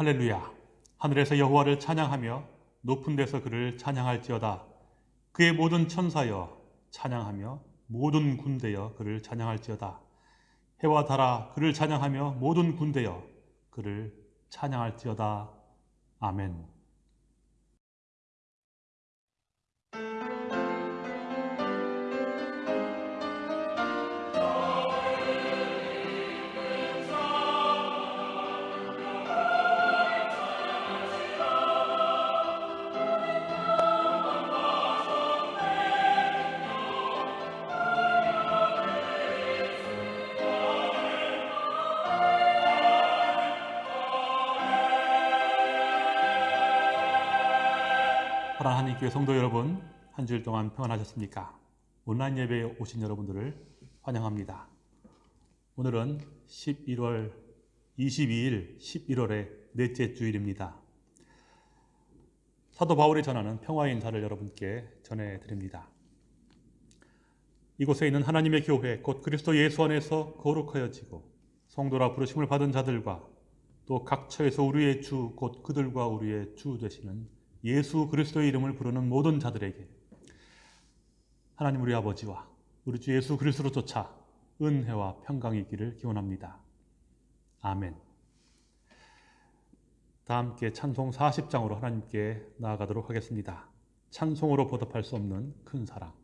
할렐루야. 하늘에서 여호와를 찬양하며 높은 데서 그를 찬양할지어다. 그의 모든 천사여 찬양하며 모든 군대여 그를 찬양할지어다. 해와 달아 그를 찬양하며 모든 군대여 그를 찬양할지어다. 아멘. 교회 성도 여러분, 한 주일 동안 평안하셨습니까? 온라인 예배에 오신 여러분들을 환영합니다. 오늘은 11월 22일, 11월의 넷째 주일입니다. 사도 바울이 전하는 평화의 인사를 여러분께 전해드립니다. 이곳에 있는 하나님의 교회, 곧 그리스도 예수 안에서 거룩하여지고 성도라 부르심을 받은 자들과 또 각처에서 우리의 주, 곧 그들과 우리의 주 되시는 예수 그리스도의 이름을 부르는 모든 자들에게 하나님 우리 아버지와 우리 주 예수 그리스도로 쫓아 은혜와 평강이 있기를 기원합니다. 아멘. 다 함께 찬송 40장으로 하나님께 나아가도록 하겠습니다. 찬송으로 보답할 수 없는 큰 사랑.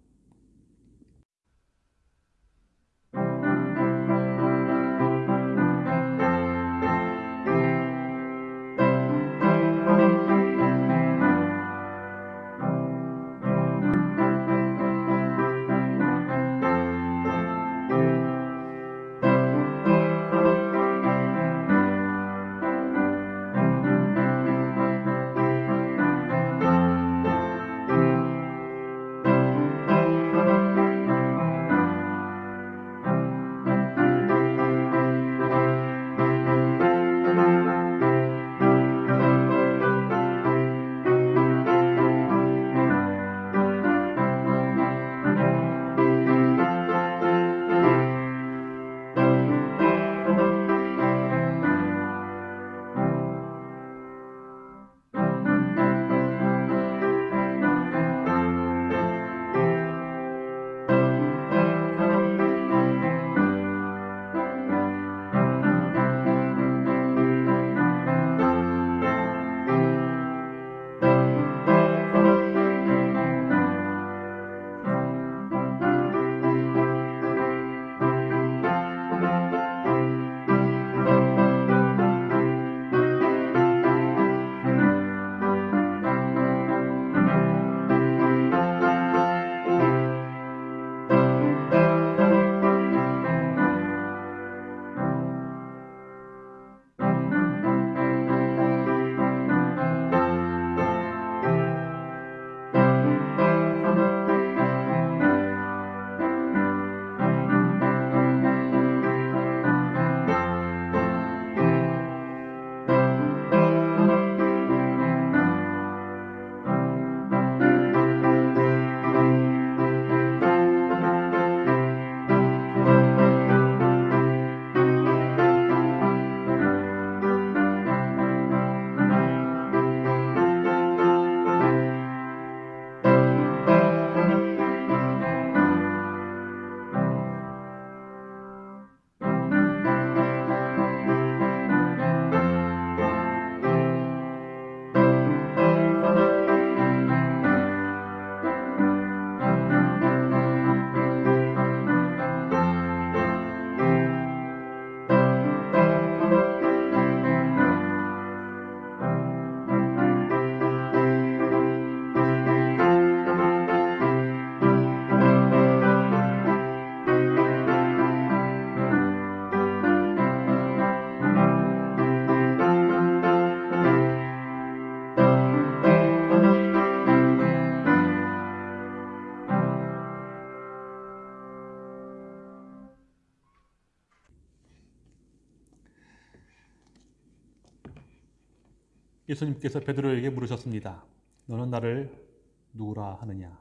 예수님께서 베드로에게 물으셨습니다. 너는 나를 누구라 하느냐?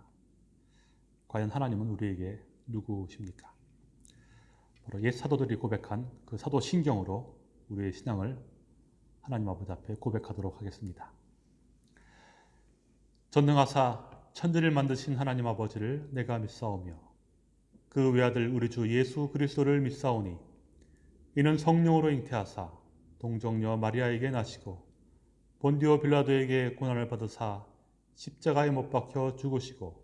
과연 하나님은 우리에게 누구십니까? 바로 옛 사도들이 고백한 그 사도 신경으로 우리의 신앙을 하나님 아버지 앞에 고백하도록 하겠습니다. 전능하사 천지를 만드신 하나님 아버지를 내가 믿사오며 그 외아들 우리 주 예수 그리스도를 믿사오니 이는 성령으로 잉태하사 동정녀 마리아에게 나시고 본디오 빌라도에게 고난을 받으사 십자가에 못 박혀 죽으시고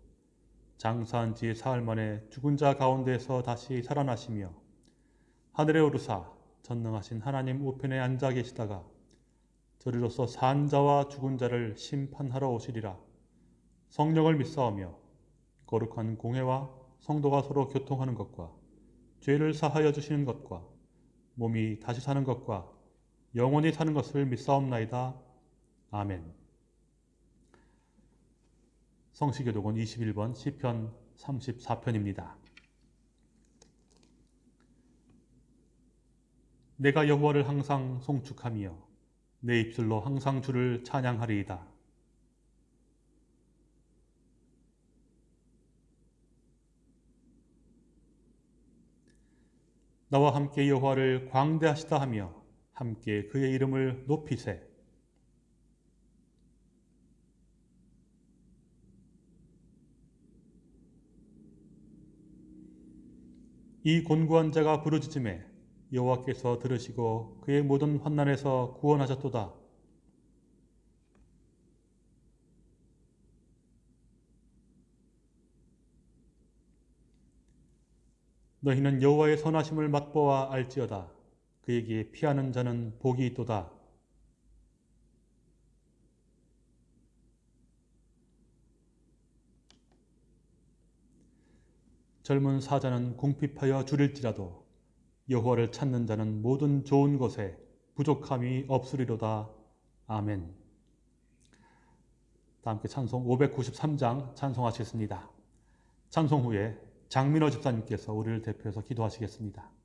장사한 지 사흘 만에 죽은 자 가운데서 다시 살아나시며 하늘에 오르사 전능하신 하나님 우편에 앉아 계시다가 저리로서 산 자와 죽은 자를 심판하러 오시리라. 성령을 믿사오며 거룩한 공회와 성도가 서로 교통하는 것과 죄를 사하여 주시는 것과 몸이 다시 사는 것과 영원히 사는 것을 믿사옵나이다. 아멘. 성시교독은 21번 시편 34편입니다. 내가 여호와를 항상 송축하며 내 입술로 항상 주를 찬양하리이다. 나와 함께 여호와를 광대하시다 하며 함께 그의 이름을 높이세. 이 곤고한 자가 부르짖음에 여호와께서 들으시고 그의 모든 환난에서 구원하셨도다. 너희는 여호와의 선하심을 맛보아 알지어다. 그에게 피하는 자는 복이 있도다. 젊은 사자는 궁핍하여 줄일지라도 여호와를 찾는 자는 모든 좋은 것에 부족함이 없으리로다. 아멘. 다 함께 찬송 593장 찬송하시겠습니다. 찬송 후에 장민호 집사님께서 우리를 대표해서 기도하시겠습니다.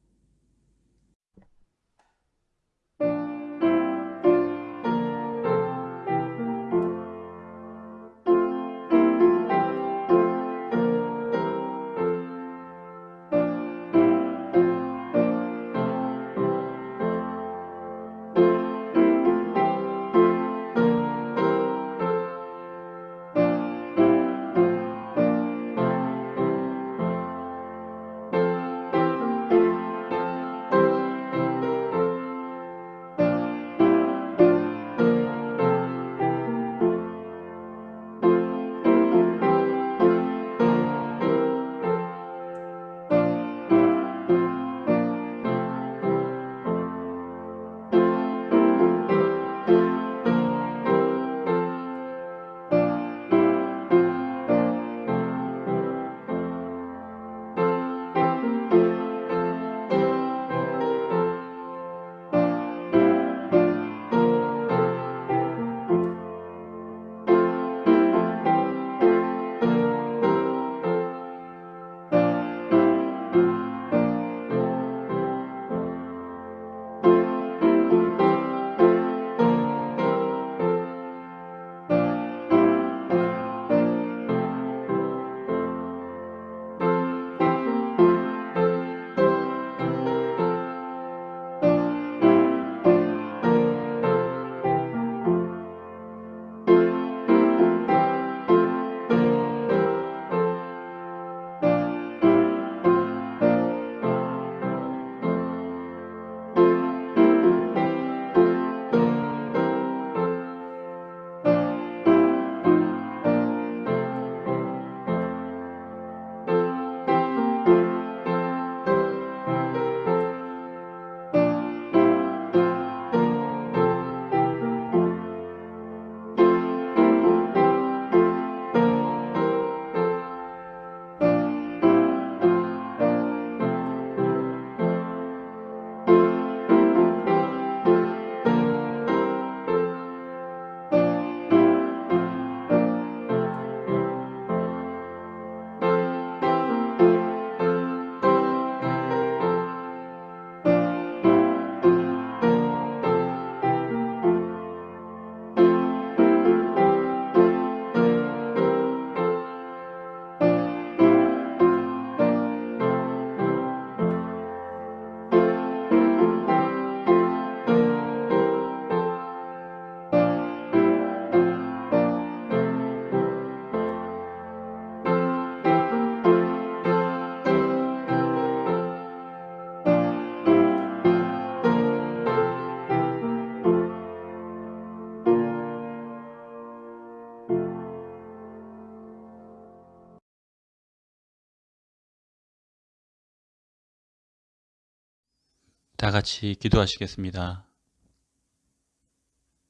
다 같이 기도하시겠습니다.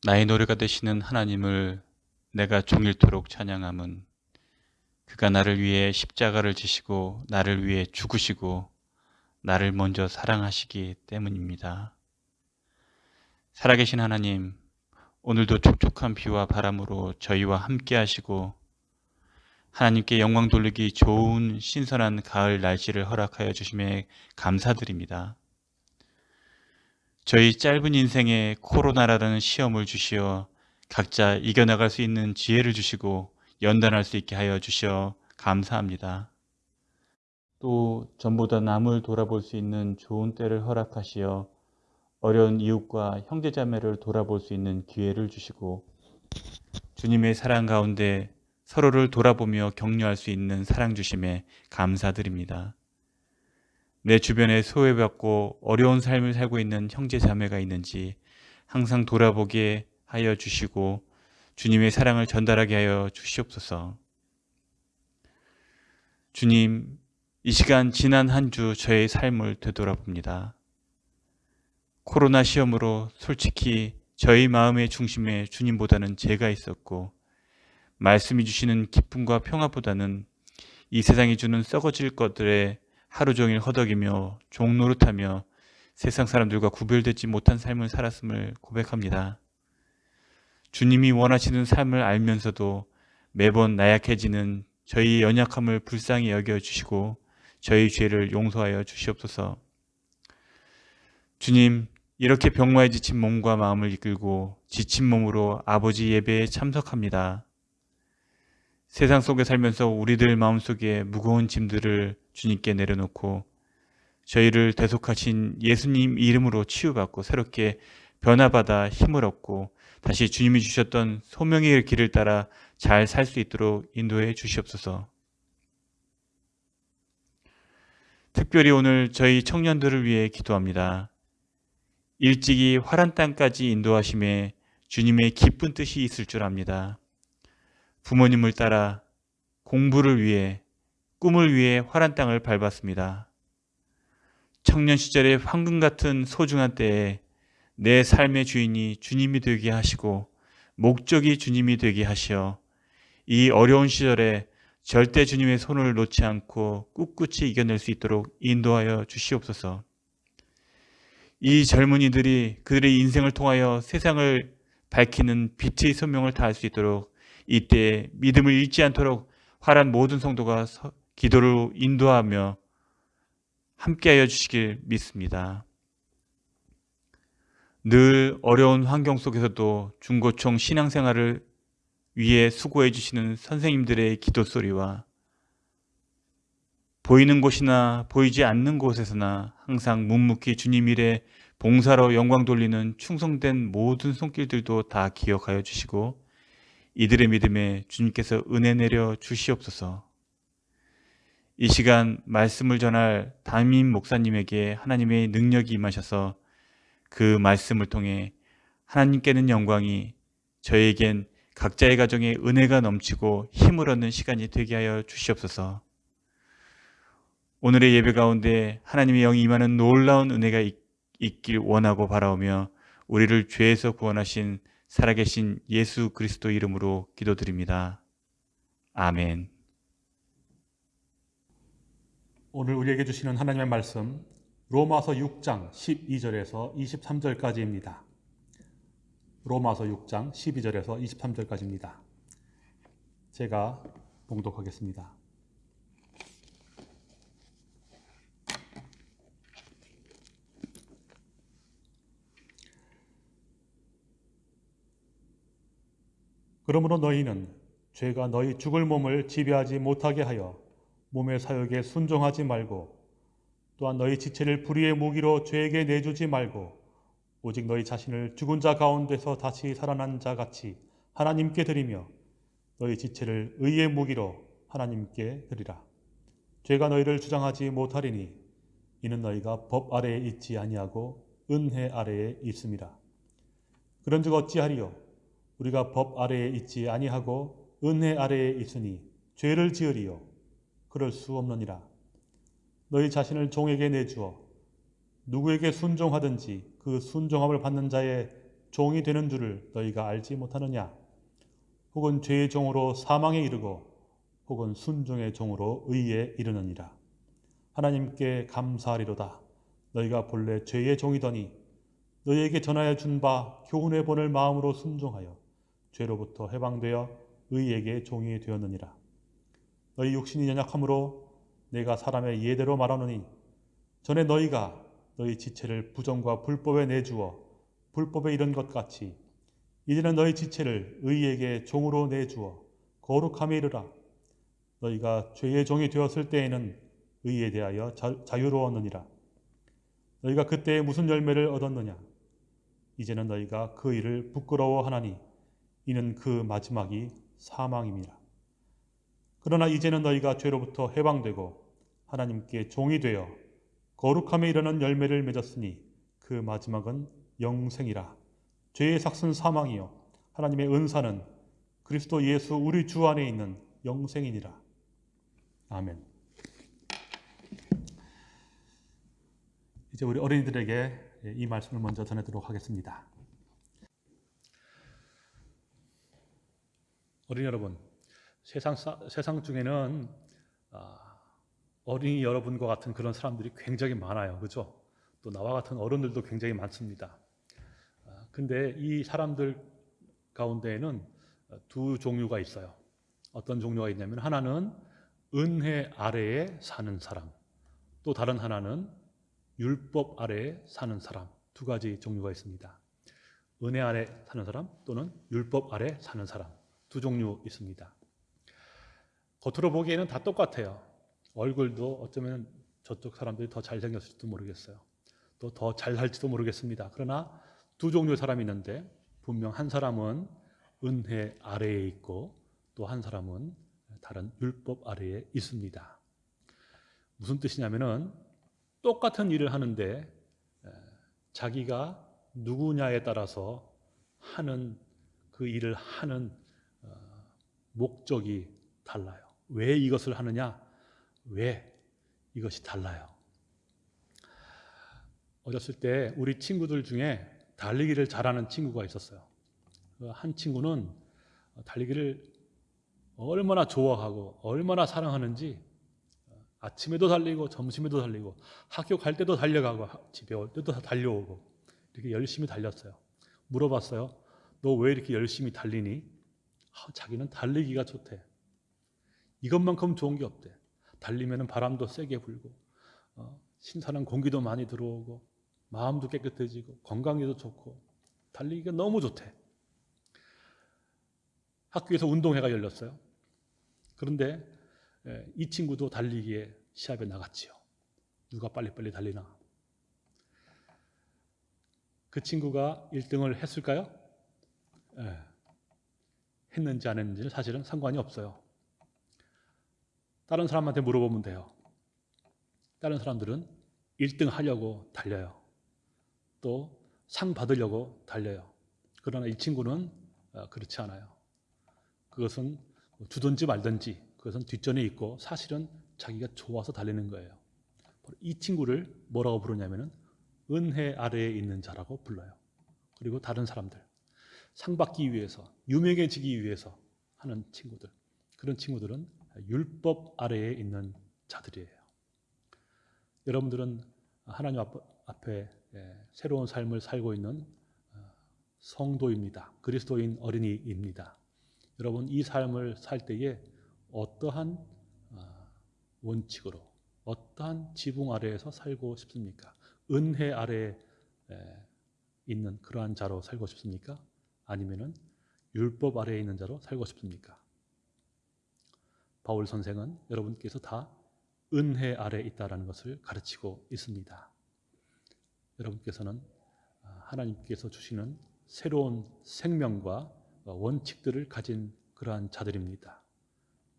나의 노래가 되시는 하나님을 내가 종일토록 찬양함은 그가 나를 위해 십자가를 지시고 나를 위해 죽으시고 나를 먼저 사랑하시기 때문입니다. 살아계신 하나님, 오늘도 촉촉한 비와 바람으로 저희와 함께 하시고 하나님께 영광 돌리기 좋은 신선한 가을 날씨를 허락하여 주심에 감사드립니다. 저희 짧은 인생에 코로나라는 시험을 주시어 각자 이겨나갈 수 있는 지혜를 주시고 연단할 수 있게 하여 주시어 감사합니다. 또 전보다 남을 돌아볼 수 있는 좋은 때를 허락하시어 어려운 이웃과 형제자매를 돌아볼 수 있는 기회를 주시고 주님의 사랑 가운데 서로를 돌아보며 격려할 수 있는 사랑 주심에 감사드립니다. 내 주변에 소외받고 어려운 삶을 살고 있는 형제 자매가 있는지 항상 돌아보게 하여 주시고 주님의 사랑을 전달하게 하여 주시옵소서. 주님, 이 시간 지난 한 주 저의 삶을 되돌아봅니다. 코로나 시험으로 솔직히 저희 마음의 중심에 주님보다는 제가 있었고 말씀이 주시는 기쁨과 평화보다는 이 세상이 주는 썩어질 것들에 하루 종일 허덕이며 종노릇하며 세상 사람들과 구별되지 못한 삶을 살았음을 고백합니다. 주님이 원하시는 삶을 알면서도 매번 나약해지는 저희 연약함을 불쌍히 여겨주시고 저희 죄를 용서하여 주시옵소서. 주님, 이렇게 병마에 지친 몸과 마음을 이끌고 지친 몸으로 아버지 예배에 참석합니다. 세상 속에 살면서 우리들 마음속에 무거운 짐들을 주님께 내려놓고 저희를 대속하신 예수님 이름으로 치유받고 새롭게 변화받아 힘을 얻고 다시 주님이 주셨던 소명의 길을 따라 잘 살 수 있도록 인도해 주시옵소서. 특별히 오늘 저희 청년들을 위해 기도합니다. 일찍이 화란 땅까지 인도하심에 주님의 기쁜 뜻이 있을 줄 압니다. 부모님을 따라 공부를 위해 꿈을 위해 화란 땅을 밟았습니다. 청년 시절의 황금 같은 소중한 때에 내 삶의 주인이 주님이 되게 하시고 목적이 주님이 되게 하시어 이 어려운 시절에 절대 주님의 손을 놓지 않고 꿋꿋이 이겨낼 수 있도록 인도하여 주시옵소서. 이 젊은이들이 그들의 인생을 통하여 세상을 밝히는 빛의 소명을 다할 수 있도록 이때 믿음을 잃지 않도록 화란 모든 성도가 기도를 인도하며 함께하여 주시길 믿습니다. 늘 어려운 환경 속에서도 중고총 신앙생활을 위해 수고해 주시는 선생님들의 기도 소리와 보이는 곳이나 보이지 않는 곳에서나 항상 묵묵히 주님 일에 봉사로 영광 돌리는 충성된 모든 손길들도 다 기억하여 주시고 이들의 믿음에 주님께서 은혜 내려 주시옵소서. 이 시간 말씀을 전할 담임 목사님에게 하나님의 능력이 임하셔서 그 말씀을 통해 하나님께는 영광이 저에겐 각자의 가정에 은혜가 넘치고 힘을 얻는 시간이 되게 하여 주시옵소서. 오늘의 예배 가운데 하나님의 영이 임하는 놀라운 은혜가 있 길 원하고 바라오며 우리를 죄에서 구원하신 살아계신 예수 그리스도 이름으로 기도드립니다. 아멘. 오늘 우리에게 주시는 하나님의 말씀 로마서 6장 12절에서 23절까지입니다. 로마서 6장 12절에서 23절까지입니다. 제가 봉독하겠습니다. 그러므로 너희는 죄가 너희 죽을 몸을 지배하지 못하게 하여 몸의 사욕에 순종하지 말고 또한 너희 지체를 불의의 무기로 죄에게 내주지 말고 오직 너희 자신을 죽은 자 가운데서 다시 살아난 자 같이 하나님께 드리며 너희 지체를 의의 무기로 하나님께 드리라. 죄가 너희를 주장하지 못하리니 이는 너희가 법 아래에 있지 아니하고 은혜 아래에 있습니다. 그런즉 어찌하리요? 우리가 법 아래에 있지 아니하고 은혜 아래에 있으니 죄를 지으리요 그럴 수 없느니라 너희 자신을 종에게 내주어 누구에게 순종하든지 그 순종함을 받는 자의 종이 되는 줄을 너희가 알지 못하느냐? 혹은 죄의 종으로 사망에 이르고 혹은 순종의 종으로 의에 이르느니라. 하나님께 감사하리로다. 너희가 본래 죄의 종이더니 너희에게 전하여 준 바 교훈의 본을 마음으로 순종하여 죄로부터 해방되어 의에게 종이 되었느니라. 너희 육신이 연약함으로 내가 사람의 예대로 말하노니 전에 너희가 너희 지체를 부정과 불법에 내주어 불법에 이른 것 같이 이제는 너희 지체를 의에게 종으로 내주어 거룩함에 이르라. 너희가 죄의 종이 되었을 때에는 의에 대하여 자, 자유로웠느니라. 너희가 그때 무슨 열매를 얻었느냐? 이제는 너희가 그 일을 부끄러워하나니 이는 그 마지막이 사망임이라. 그러나 이제는 너희가 죄로부터 해방되고 하나님께 종이 되어 거룩함에 이르는 열매를 맺었으니 그 마지막은 영생이라. 죄의 삭은 사망이요 하나님의 은사는 그리스도 예수 우리 주 안에 있는 영생이니라. 아멘. 이제 우리 어린이들에게 이 말씀을 먼저 전해드리도록 하겠습니다. 어린이 여러분, 세상 사- 세상 중에는 아, 어린이 여러분과 같은 그런 사람들이 굉장히 많아요, 그죠? 또 나와 같은 어른들도 굉장히 많습니다. 아, 근데 이 사람들 가운데에는 두 종류가 있어요. 어떤 종류가 있냐면 하나는 은혜 아래에 사는 사람, 또 다른 하나는 율법 아래에 사는 사람 두 가지 종류가 있습니다. 은혜 아래 사는 사람 또는 율법 아래 사는 사람 두 종류 있습니다. 겉으로 보기에는 다 똑같아요. 얼굴도 어쩌면 저쪽 사람들이 더 잘생겼을지도 모르겠어요. 또 더 잘살지도 모르겠습니다. 그러나 두 종류의 사람이 있는데 분명 한 사람은 은혜 아래에 있고 또 한 사람은 다른 율법 아래에 있습니다. 무슨 뜻이냐면은 똑같은 일을 하는데 에, 자기가 누구냐에 따라서 하는 그 일을 하는 어, 목적이 달라요. 왜 이것을 하느냐? 왜 이것이 달라요? 어렸을 때 우리 친구들 중에 달리기를 잘하는 친구가 있었어요. 그한 친구는 달리기를 얼마나 좋아하고 얼마나 사랑하는지 아침에도 달리고 점심에도 달리고 학교 갈 때도 달려가고 하- 집에 올 때도 다 달려오고 이렇게 열심히 달렸어요. 물어봤어요. 너 왜 이렇게 열심히 달리니? 아, 자기는 달리기가 좋대. 이것만큼 좋은 게 없대. 달리면 바람도 세게 불고 어, 신선한 공기도 많이 들어오고 마음도 깨끗해지고 건강에도 좋고 달리기가 너무 좋대. 학교에서 운동회가 열렸어요. 그런데 예, 이 친구도 달리기에 시합에 나갔지요. 누가 빨리빨리 달리나. 그 친구가 1등을 했을까요? 예. 했는지 안 했는지는 사실은 상관이 없어요. 다른 사람한테 물어보면 돼요. 다른 사람들은 1등 하려고 달려요. 또 상 받으려고 달려요. 그러나 이 친구는 어, 그렇지 않아요. 그것은 주든지 말든지 그것은 뒷전에 있고 사실은 자기가 좋아서 달리는 거예요. 이 친구를 뭐라고 부르냐면은 은혜 아래에 있는 자라고 불러요. 그리고 다른 사람들 상 받기 위해서 유명해지기 위해서 하는 친구들 그런 친구들은 율법 아래에 있는 자들이에요. 여러분들은 하나님 앞- 앞에 예, 새로운 삶을 살고 있는 어, 성도입니다. 그리스도인 어린이입니다. 여러분 이 삶을 살 때에 어떠한 어, 원칙으로 어떠한 지붕 아래에서 살고 싶습니까? 은혜 아래에 에, 있는 그러한 자로 살고 싶습니까? 아니면은 율법 아래에 있는 자로 살고 싶습니까? 바울 선생은 여러분께서 다 은혜 아래에 있다라는 것을 가르치고 있습니다. 여러분께서는 아, 하나님께서 주시는 새로운 생명과 어, 원칙들을 가진 그러한 자들입니다.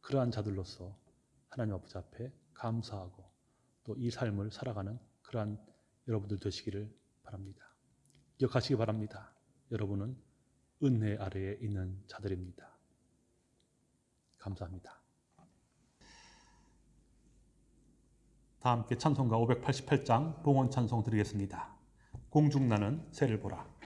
그러한 자들로서 하나님 아버지 앞에 감사하고 또 이 삶을 살아가는 그러한 여러분들 되시기를 바랍니다. 기억하시기 바랍니다. 여러분은 은혜 아래에 있는 자들입니다. 감사합니다. 다 함께 찬송가 588장 봉헌 찬송 드리겠습니다. 공중나는 새를 보라.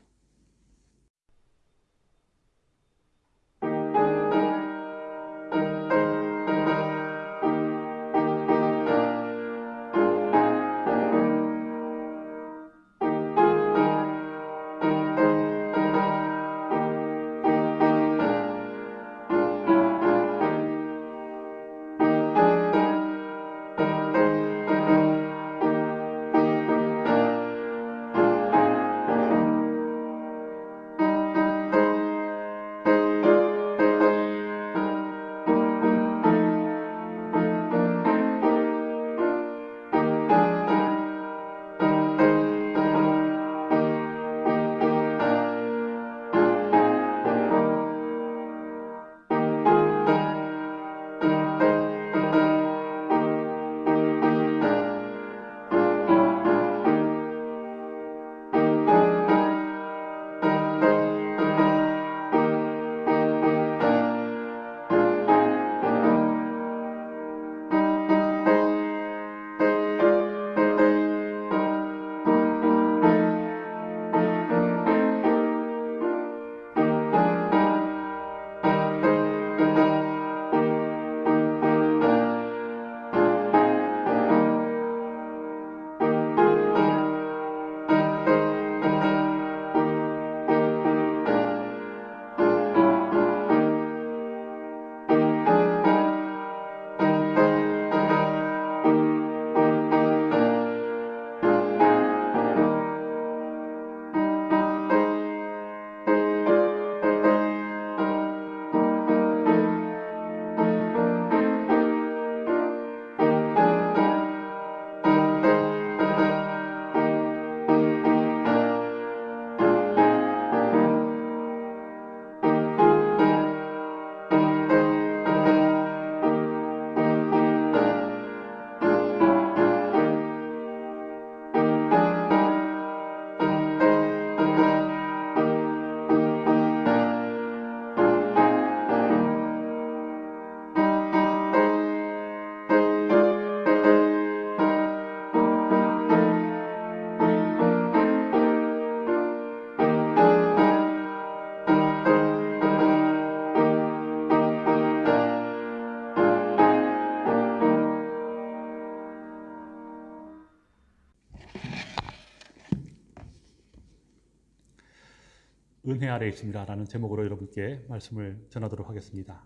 은혜 아래 있습니다 라는 제목으로 여러분께 말씀을 전하도록 하겠습니다.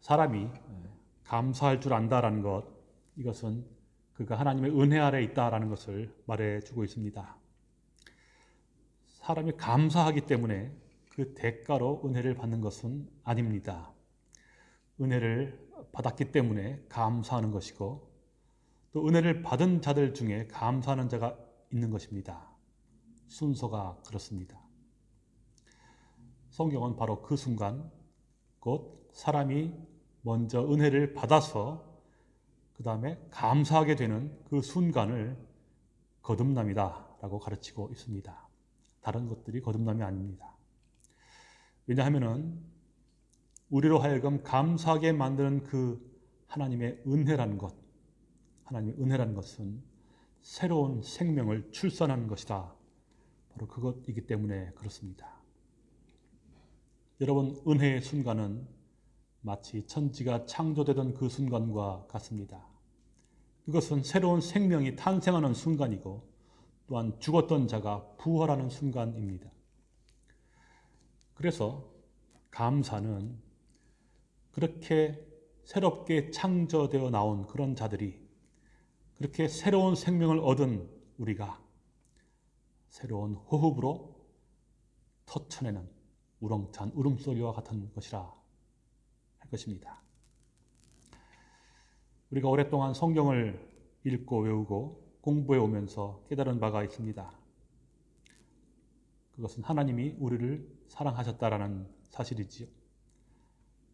사람이 감사할 줄 안다라는 것 이것은 그가 하나님의 은혜 아래 있다라는 것을 말해 주고 있습니다. 사람이 감사하기 때문에 그 대가로 은혜를 받는 것은 아닙니다. 은혜를 받았기 때문에 감사하는 것이고 또 은혜를 받은 자들 중에 감사하는 자가 있는 것입니다. 순서가 그렇습니다. 성경은 바로 그 순간 곧 사람이 먼저 은혜를 받아서 그 다음에 감사하게 되는 그 순간을 거듭남이다 라고 가르치고 있습니다. 다른 것들이 거듭남이 아닙니다. 왜냐하면 우리로 하여금 감사하게 만드는 그 하나님의 은혜라는 것, 하나님의 은혜라는 것은 새로운 생명을 출산하는 것이다. 바로 그것이기 때문에 그렇습니다. 여러분, 은혜의 순간은 마치 천지가 창조되던 그 순간과 같습니다. 그것은 새로운 생명이 탄생하는 순간이고 또한 죽었던 자가 부활하는 순간입니다. 그래서 감사는 그렇게 새롭게 창조되어 나온 그런 자들이 그렇게 새로운 생명을 얻은 우리가 새로운 호흡으로 터쳐내는 우렁찬 울음소리와 같은 것이라 할 것입니다. 우리가 오랫동안 성경을 읽고 외우고 공부해 오면서 깨달은 바가 있습니다. 그것은 하나님이 우리를 사랑하셨다라는 사실이지요.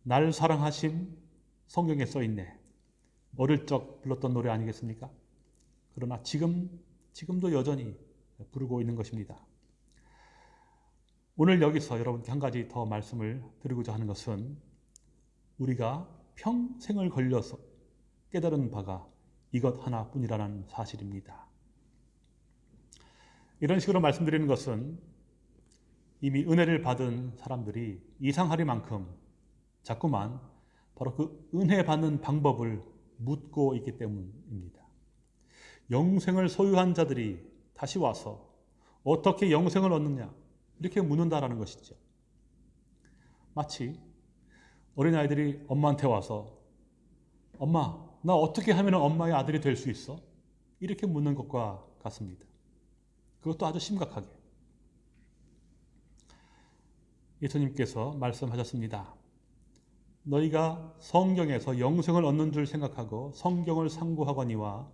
날 사랑하심 성경에 써 있네. 어릴 적 불렀던 노래 아니겠습니까? 그러나 지금 지금도 여전히 부르고 있는 것입니다. 오늘 여기서 여러분께 한 가지 더 말씀을 드리고자 하는 것은 우리가 평생을 걸려서 깨달은 바가 이것 하나뿐이라는 사실입니다. 이런 식으로 말씀드리는 것은 이미 은혜를 받은 사람들이 이상하리만큼 자꾸만 바로 그 은혜 받는 방법을 묻고 있기 때문입니다. 영생을 소유한 자들이 다시 와서 어떻게 영생을 얻느냐 이렇게 묻는다라는 것이죠. 마치 어린아이들이 엄마한테 와서 엄마 나 어떻게 하면 엄마의 아들이 될 수 있어? 이렇게 묻는 것과 같습니다. 그것도 아주 심각하게 예수님께서 말씀하셨습니다. 너희가 성경에서 영생을 얻는 줄 생각하고 성경을 상고하거니와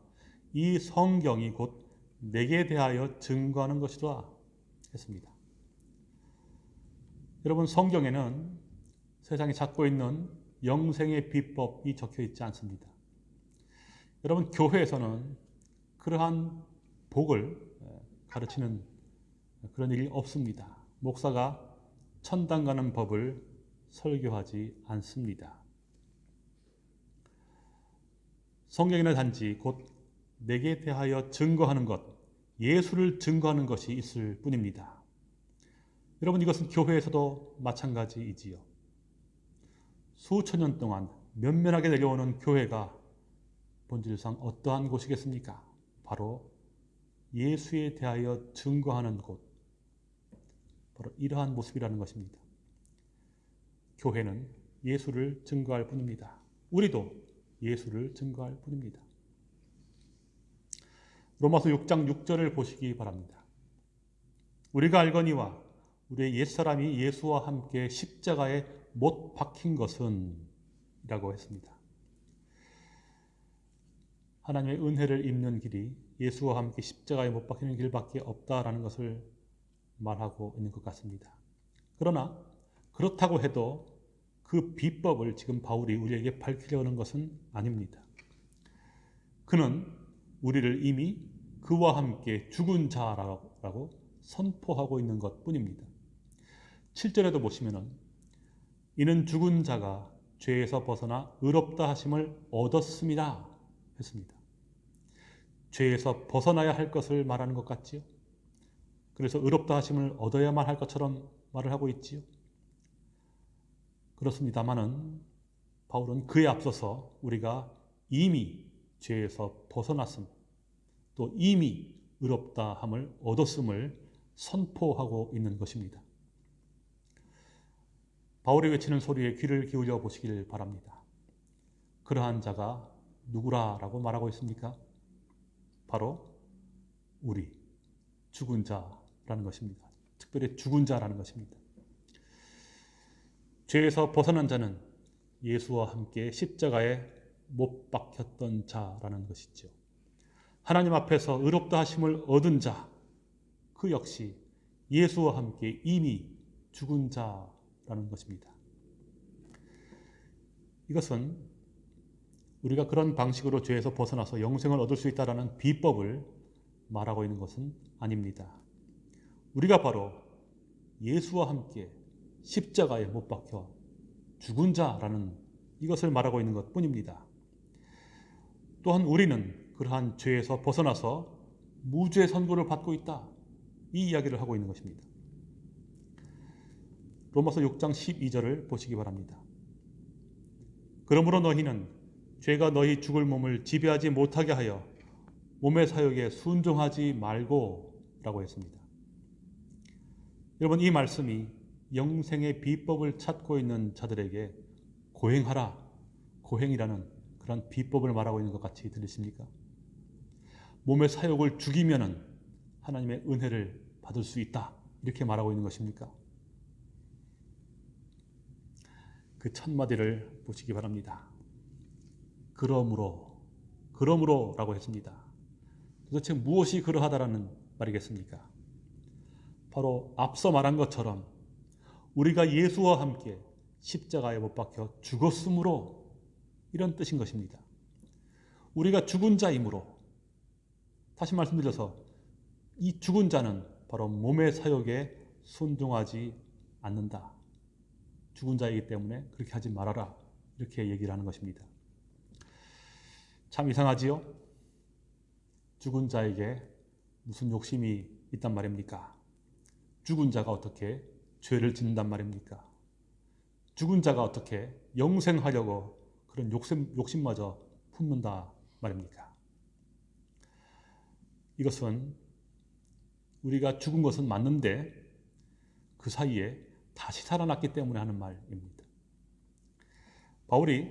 이 성경이 곧 내게 대하여 증거하는 것이다 했습니다. 여러분 성경에는 세상이 찾고 있는 영생의 비법이 적혀 있지 않습니다. 여러분 교회에서는 그러한 복을 가르치는 그런 일이 없습니다. 목사가 천당 가는 법을 설교하지 않습니다. 성경에는 단지 곧 내게 대하여 증거하는 것, 예수를 증거하는 것이 있을 뿐입니다. 여러분 이것은 교회에서도 마찬가지이지요. 수천 년 동안 면면하게 내려오는 교회가 본질상 어떠한 곳이겠습니까? 바로 예수에 대하여 증거하는 곳, 바로 이러한 모습이라는 것입니다. 교회는 예수를 증거할 뿐입니다. 우리도 예수를 증거할 뿐입니다. 로마서 6장 6절을 보시기 바랍니다. 우리가 알거니와 우리의 옛사람이 예수와 함께 십자가에 못 박힌 것은 이라고 했습니다. 하나님의 은혜를 입는 길이 예수와 함께 십자가에 못 박히는 길밖에 없다라는 것을 말하고 있는 것 같습니다. 그러나 그렇다고 해도 그 비법을 지금 바울이 우리에게 밝히려는 것은 아닙니다. 그는 우리를 이미 그와 함께 죽은 자라고 선포하고 있는 것 뿐입니다. 7절에도 보시면은 이는 죽은 자가 죄에서 벗어나 의롭다 하심을 얻었습니다. 했습니다. 죄에서 벗어나야 할 것을 말하는 것 같지요. 그래서 의롭다 하심을 얻어야만 할 것처럼 말을 하고 있지요. 그렇습니다만은 바울은 그에 앞서서 우리가 이미 죄에서 벗어났음, 또 이미 의롭다 함을 얻었음을 선포하고 있는 것입니다. 바울이 외치는 소리에 귀를 기울여 보시길 바랍니다. 그러한 자가 누구라라고 말하고 있습니까? 바로 우리 죽은 자라는 것입니다. 특별히 죽은 자라는 것입니다. 죄에서 벗어난 자는 예수와 함께 십자가에 못 박혔던 자라는 것이죠. 하나님 앞에서 의롭다 하심을 얻은 자, 그 역시 예수와 함께 이미 죽은 자라는 것입니다. 이것은 우리가 그런 방식으로 죄에서 벗어나서 영생을 얻을 수 있다는 비법을 말하고 있는 것은 아닙니다. 우리가 바로 예수와 함께 십자가에 못 박혀 죽은 자라는 이것을 말하고 있는 것 뿐입니다. 또한 우리는 그러한 죄에서 벗어나서 무죄 선고를 받고 있다. 이 이야기를 하고 있는 것입니다. 로마서 6장 12절을 보시기 바랍니다. 그러므로 너희는 죄가 너희 죽을 몸을 지배하지 못하게 하여 몸의 사욕에 순종하지 말고 라고 했습니다. 여러분 이 말씀이 영생의 비법을 찾고 있는 자들에게 고행하라, 고행이라는 그런 비법을 말하고 있는 것 같이 들리십니까? 몸의 사욕을 죽이면 하나님의 은혜를 받을 수 있다. 이렇게 말하고 있는 것입니까? 그 첫마디를 보시기 바랍니다. 그러므로, 그러므로 라고 했습니다. 도대체 무엇이 그러하다라는 말이겠습니까? 바로 앞서 말한 것처럼 우리가 예수와 함께 십자가에 못 박혀 죽었으므로 이런 뜻인 것입니다. 우리가 죽은 자이므로 다시 말씀드려서 이 죽은 자는 바로 몸의 사욕에 순종하지 않는다. 죽은 자이기 때문에 그렇게 하지 말아라. 이렇게 얘기를 하는 것입니다. 참 이상하지요? 죽은 자에게 무슨 욕심이 있단 말입니까? 죽은 자가 어떻게 죄를 짓는단 말입니까? 죽은 자가 어떻게 영생하려고 그런 욕심, 욕심마저 품는다 말입니까? 이것은 우리가 죽은 것은 맞는데 그 사이에 다시 살아났기 때문에 하는 말입니다. 바울이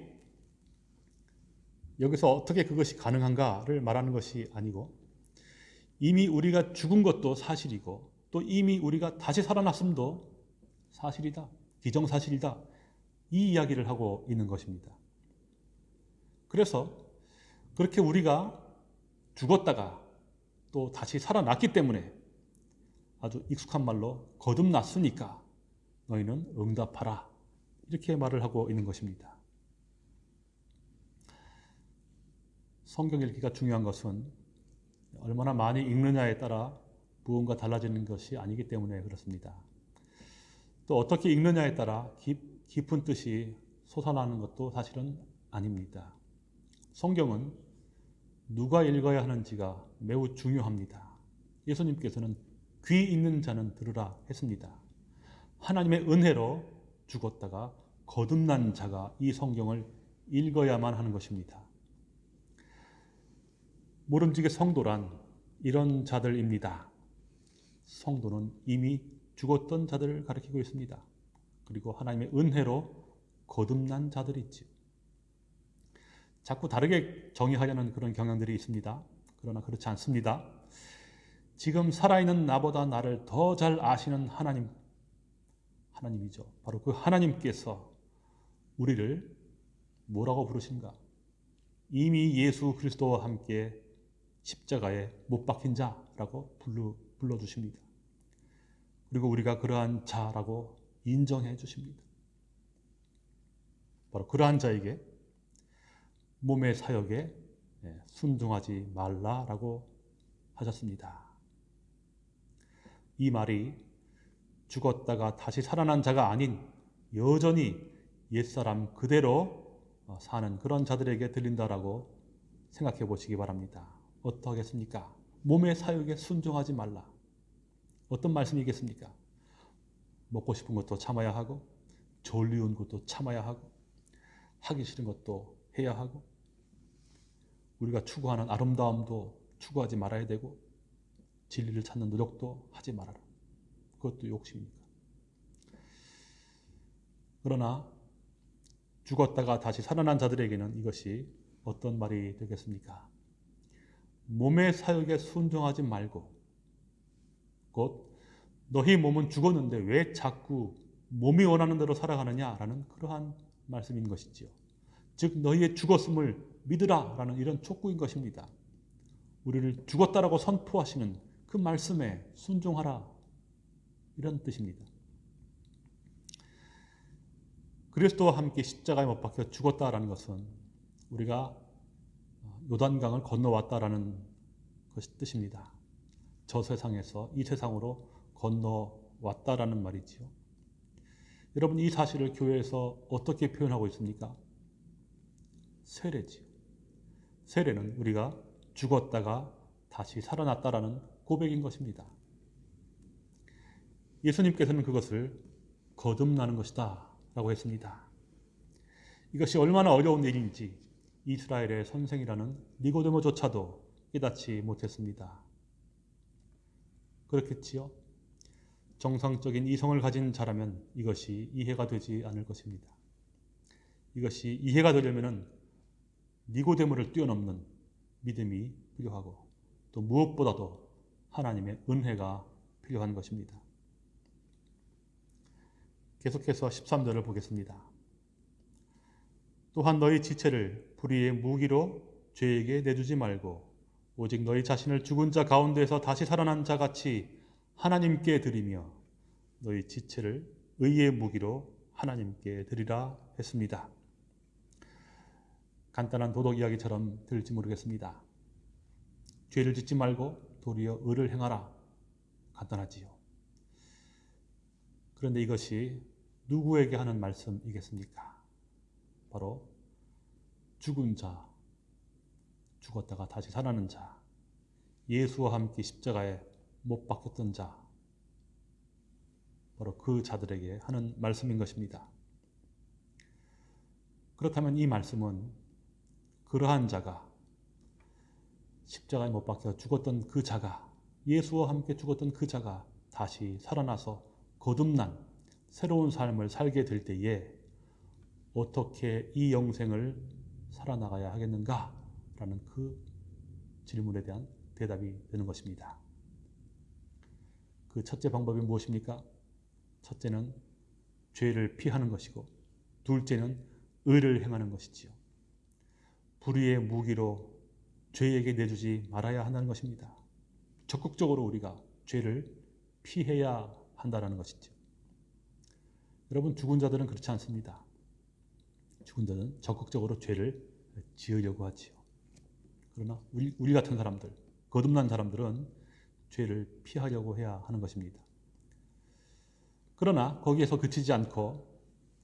여기서 어떻게 그것이 가능한가를 말하는 것이 아니고 이미 우리가 죽은 것도 사실이고 또 이미 우리가 다시 살아났음도 사실이다. 기정사실이다. 이 이야기를 하고 있는 것입니다. 그래서 그렇게 우리가 죽었다가 또 다시 살아났기 때문에 아주 익숙한 말로 거듭났으니까 너희는 응답하라. 이렇게 말을 하고 있는 것입니다. 성경 읽기가 중요한 것은 얼마나 많이 읽느냐에 따라 무언가 달라지는 것이 아니기 때문에 그렇습니다. 또 어떻게 읽느냐에 따라 깊, 깊은 뜻이 솟아나는 것도 사실은 아닙니다. 성경은 누가 읽어야 하는지가 매우 중요합니다. 예수님께서는 귀 있는 자는 들으라 했습니다. 하나님의 은혜로 죽었다가 거듭난 자가 이 성경을 읽어야만 하는 것입니다. 모름지기 성도란 이런 자들입니다. 성도는 이미 죽었던 자들을 가리키고 있습니다. 그리고 하나님의 은혜로 거듭난 자들이 있죠. 자꾸 다르게 정의하려는 그런 경향들이 있습니다. 그러나 그렇지 않습니다. 지금 살아있는 나보다 나를 더 잘 아시는 하나님, 하나님이죠. 바로 그 하나님께서 우리를 뭐라고 부르신가? 이미 예수 그리스도와 함께 십자가에 못 박힌 자라고 불러, 불러주십니다. 그리고 우리가 그러한 자라고 인정해 주십니다. 바로 그러한 자에게 몸의 사역에 예, 순종하지 말라라고 하셨습니다. 이 말이 죽었다가 다시 살아난 자가 아닌 여전히 옛사람 그대로 어, 사는 그런 자들에게 들린다라고 생각해 보시기 바랍니다. 어떠하겠습니까? 몸의 사역에 순종하지 말라. 어떤 말씀이겠습니까? 먹고 싶은 것도 참아야 하고 졸리운 것도 참아야 하고 하기 싫은 것도 해야 하고 우리가 추구하는 아름다움도 추구하지 말아야 되고 진리를 찾는 노력도 하지 말아라. 그것도 욕심입니까? 그러나 죽었다가 다시 살아난 자들에게는 이것이 어떤 말이 되겠습니까? 몸의 사역에 순종하지 말고 곧 너희 몸은 죽었는데 왜 자꾸 몸이 원하는 대로 살아가느냐라는 그러한 말씀인 것이지요. 즉 너희의 죽었음을 믿으라 라는 이런 촉구인 것입니다. 우리를 죽었다라고 선포하시는 그 말씀에 순종하라 이런 뜻입니다. 그리스도와 함께 십자가에 못 박혀 죽었다라는 것은 우리가 요단강을 건너왔다라는 것이 뜻입니다. 저 세상에서 이 세상으로 건너왔다라는 말이지요. 여러분 이 사실을 교회에서 어떻게 표현하고 있습니까? 세례지요. 세례는 우리가 죽었다가 다시 살아났다라는 고백인 것입니다. 예수님께서는 그것을 거듭나는 것이다 라고 했습니다. 이것이 얼마나 어려운 일인지 이스라엘의 선생이라는 니고데모조차도 깨닫지 못했습니다. 그렇겠지요? 정상적인 이성을 가진 자라면 이것이 이해가 되지 않을 것입니다. 이것이 이해가 되려면 니고데모를 뛰어넘는 믿음이 필요하고 또 무엇보다도 하나님의 은혜가 필요한 것입니다. 계속해서 13절을 보겠습니다. 또한 너희 지체를 불의의 무기로 죄에게 내주지 말고 오직 너희 자신을 죽은 자 가운데서 다시 살아난 자 같이 하나님께 드리며 너희 지체를 의의 무기로 하나님께 드리라 했습니다. 간단한 도덕 이야기처럼 들릴지 모르겠습니다. 죄를 짓지 말고 도리어 의를 행하라. 간단하지요. 그런데 이것이 누구에게 하는 말씀이겠습니까? 바로 죽은 자, 죽었다가 다시 살아나는 자, 예수와 함께 십자가에 못 박혔던 자 바로 그 자들에게 하는 말씀인 것입니다. 그렇다면 이 말씀은 그러한 자가 십자가에 못 박혀 죽었던 그 자가 예수와 함께 죽었던 그 자가 다시 살아나서 거듭난 새로운 삶을 살게 될 때에 어떻게 이 영생을 살아나가야 하겠는가? 라는 그 질문에 대한 대답이 되는 것입니다. 그 첫째 방법이 무엇입니까? 첫째는 죄를 피하는 것이고 둘째는 의를 행하는 것이지요. 불의의 무기로 죄에게 내주지 말아야 한다는 것입니다. 적극적으로 우리가 죄를 피해야 한다는 것이죠. 여러분 죽은 자들은 그렇지 않습니다. 죽은 자는 적극적으로 죄를 지으려고 하지요. 그러나 우리, 우리 같은 사람들, 거듭난 사람들은 죄를 피하려고 해야 하는 것입니다. 그러나 거기에서 그치지 않고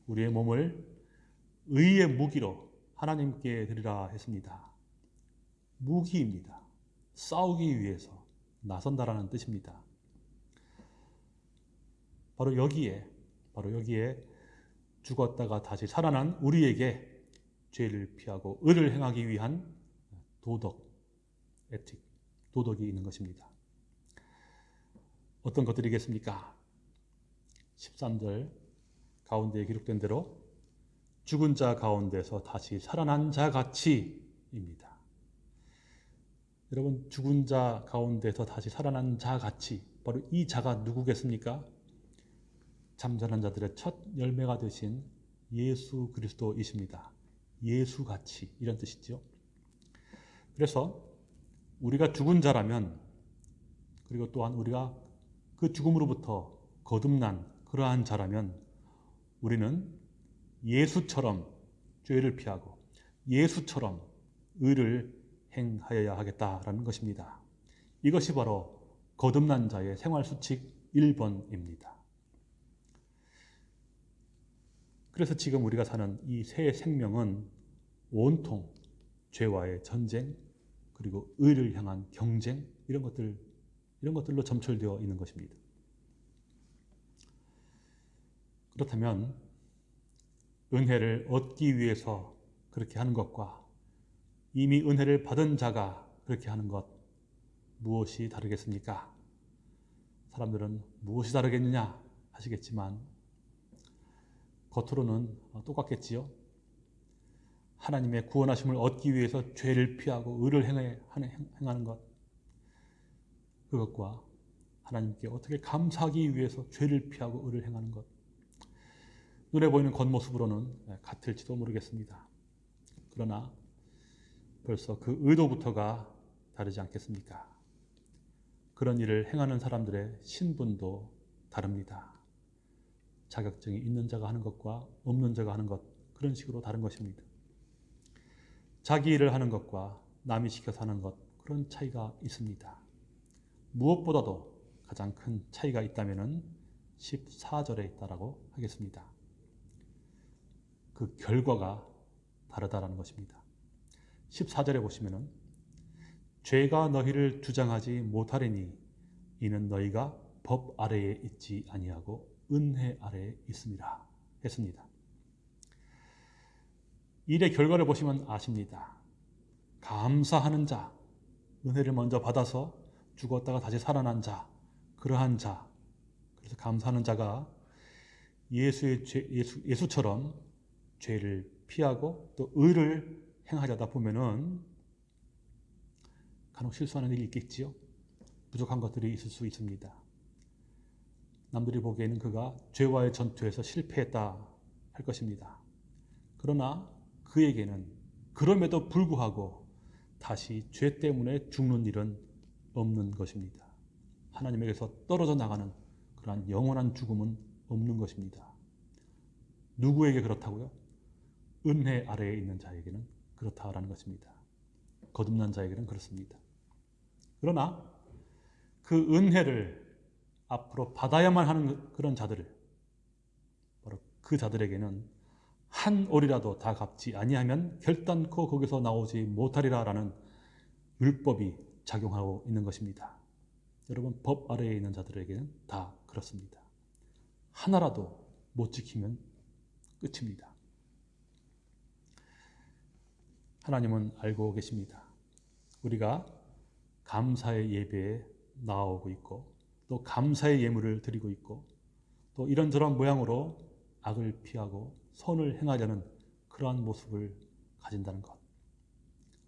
우리의 몸을 의의 무기로 하나님께 드리라 했습니다. 무기입니다. 싸우기 위해서 나선다라는 뜻입니다. 바로 여기에 바로 여기에 죽었다가 다시 살아난 우리에게 죄를 피하고 의를 행하기 위한 도덕, 에틱, 도덕이 있는 것입니다. 어떤 것들이겠습니까? 13절 가운데에 기록된 대로 죽은 자 가운데서 다시 살아난 자 같이입니다. 여러분 죽은 자 가운데서 다시 살아난 자 같이 바로 이 자가 누구겠습니까? 잠자는 자들의 첫 열매가 되신 예수 그리스도이십니다. 예수 같이 이런 뜻이죠. 그래서 우리가 죽은 자라면 그리고 또한 우리가 그 죽음으로부터 거듭난 그러한 자라면 우리는 예수처럼 죄를 피하고 예수처럼 의를 행하여야 하겠다라는 것입니다. 이것이 바로 거듭난 자의 생활 수칙 1번입니다. 그래서 지금 우리가 사는 이 새 생명은 온통 죄와의 전쟁 그리고 의를 향한 경쟁 이런 것들 이런 것들로 점철되어 있는 것입니다. 그렇다면 은혜를 얻기 위해서 그렇게 하는 것과 이미 은혜를 받은 자가 그렇게 하는 것 무엇이 다르겠습니까? 사람들은 무엇이 다르겠느냐 하시겠지만 겉으로는 똑같겠지요. 하나님의 구원하심을 얻기 위해서 죄를 피하고 의를 행하는 것 그것과 하나님께 어떻게 감사하기 위해서 죄를 피하고 의를 행하는 것 눈에 보이는 겉모습으로는 같을지도 모르겠습니다. 그러나 벌써 그 의도부터가 다르지 않겠습니까? 그런 일을 행하는 사람들의 신분도 다릅니다. 자격증이 있는 자가 하는 것과 없는 자가 하는 것 그런 식으로 다른 것입니다. 자기 일을 하는 것과 남이 시켜서 하는 것 그런 차이가 있습니다. 무엇보다도 가장 큰 차이가 있다면 14절에 있다라고 하겠습니다. 그 결과가 다르다라는 것입니다. 14절에 보시면은 죄가 너희를 주장하지 못하리니 이는 너희가 법 아래에 있지 아니하고 은혜 아래에 있습니다. 했습니다. 일의 결과를 보시면 아십니다. 감사하는 자, 은혜를 먼저 받아서 죽었다가 다시 살아난 자, 그러한 자, 그래서 감사하는 자가 예수의 죄, 예수, 예수처럼 죄를 피하고 또 의를 행하려다 보면은 간혹 실수하는 일이 있겠지요. 부족한 것들이 있을 수 있습니다. 남들이 보기에는 그가 죄와의 전투에서 실패했다 할 것입니다. 그러나 그에게는 그럼에도 불구하고 다시 죄 때문에 죽는 일은 없는 것입니다. 하나님에게서 떨어져 나가는 그러한 영원한 죽음은 없는 것입니다. 누구에게 그렇다고요? 은혜 아래에 있는 자에게는 그렇다라는 것입니다. 거듭난 자에게는 그렇습니다. 그러나 그 은혜를 앞으로 받아야만 하는 그런 자들을 바로 그 자들에게는 한 올이라도 다 갚지 아니하면 결단코 거기서 나오지 못하리라라는 율법이 작용하고 있는 것입니다. 여러분 법 아래에 있는 자들에게는 다 그렇습니다. 하나라도 못 지키면 끝입니다. 하나님은 알고 계십니다. 우리가 감사의 예배에 나오고 있고 또 감사의 예물을 드리고 있고 또 이런저런 모양으로 악을 피하고 선을 행하려는 그러한 모습을 가진다는 것.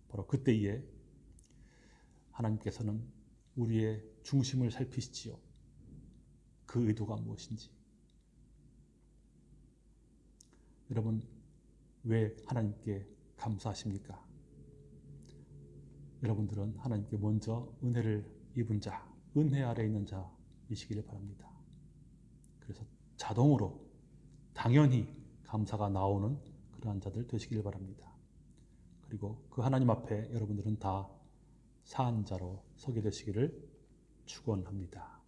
바로 그때에 하나님께서는 우리의 중심을 살피시지요. 그 의도가 무엇인지. 여러분, 왜 하나님께 감사하십니까? 여러분들은 하나님께 먼저 은혜를 입은 자, 은혜 아래 있는 자이시기를 바랍니다. 그래서 자동으로 당연히 감사가 나오는 그러한 자들 되시길 바랍니다. 그리고 그 하나님 앞에 여러분들은 다 사한 자로 서게 되시기를 축원합니다.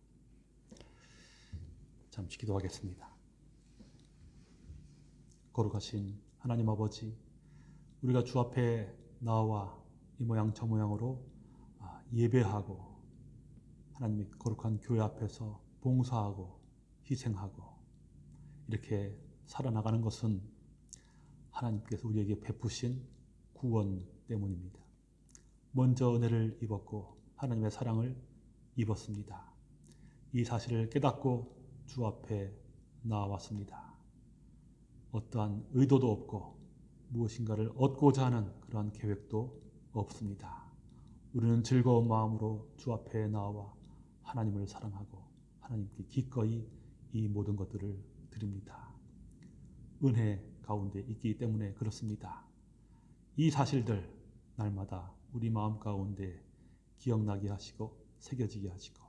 잠시 기도하겠습니다. 거룩하신 하나님 아버지, 우리가 주 앞에 나와 이 모양 저 모양으로 아, 예배하고 하나님의 거룩한 교회 앞에서 봉사하고 희생하고 이렇게 살아나가는 것은 하나님께서 우리에게 베푸신 구원 때문입니다. 먼저 은혜를 입었고 하나님의 사랑을 입었습니다. 이 사실을 깨닫고 주 앞에 나왔습니다. 어떠한 의도도 없고 무엇인가를 얻고자 하는 그러한 계획도 없습니다. 우리는 즐거운 마음으로 주 앞에 나와 하나님을 사랑하고 하나님께 기꺼이 이 모든 것들을 드립니다. 은혜 가운데 있기 때문에 그렇습니다. 이 사실들 날마다 우리 마음 가운데 기억나게 하시고 새겨지게 하시고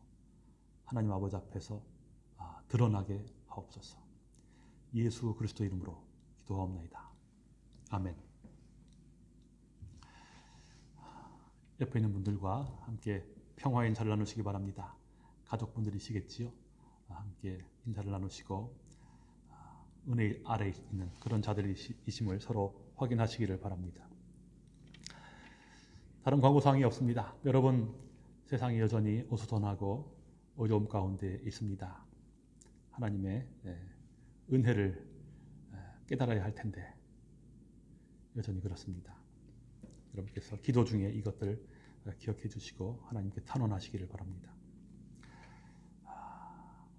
하나님 아버지 앞에서 아, 드러나게 하옵소서. 예수 그리스도 이름으로 기도하옵나이다. 아멘. 옆에 있는 분들과 함께 평화의 인사를 나누시기 바랍니다. 가족분들이시겠지요. 아, 함께 인사를 나누시고 아, 은혜 아래 있는 그런 자들이심을 서로 확인하시기를 바랍니다. 다른 광고 사항이 없습니다. 여러분 세상이 여전히 어수선하고 어려움 가운데 있습니다. 하나님의 예, 은혜를 깨달아야 할 텐데 여전히 그렇습니다. 여러분께서 기도 중에 이것들 기억해 주시고 하나님께 탄원하시기를 바랍니다.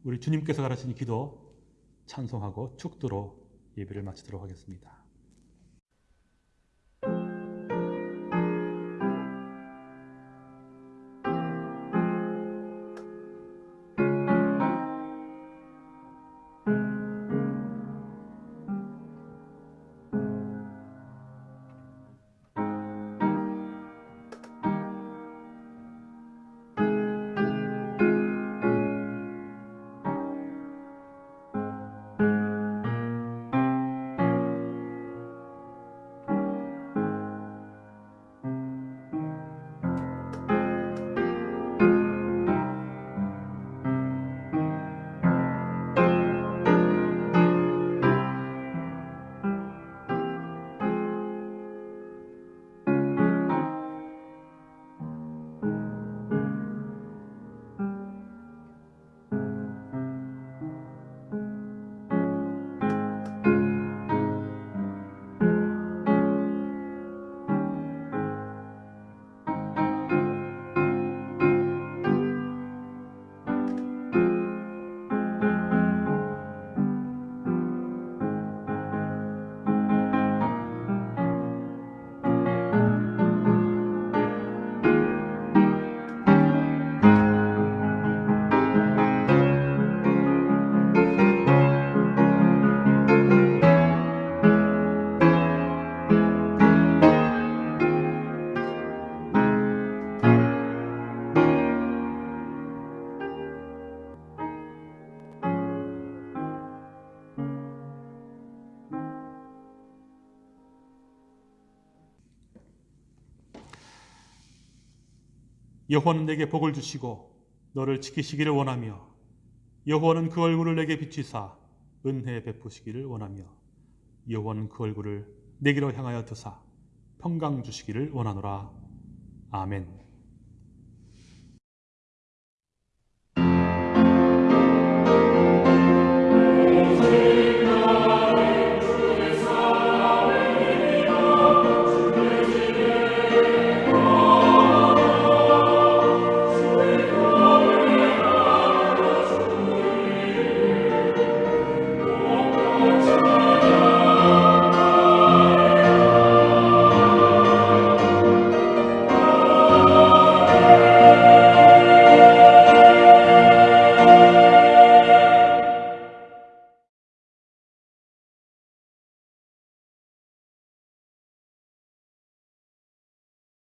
우리 주님께서 가르친 기도 찬송하고 축도로 예배를 마치도록 하겠습니다. 여호와는 내게 복을 주시고 너를 지키시기를 원하며 여호와는 그 얼굴을 내게 비추사 은혜 베푸시기를 원하며 여호와는 그 얼굴을 내게로 향하여 드사 평강 주시기를 원하노라 아멘.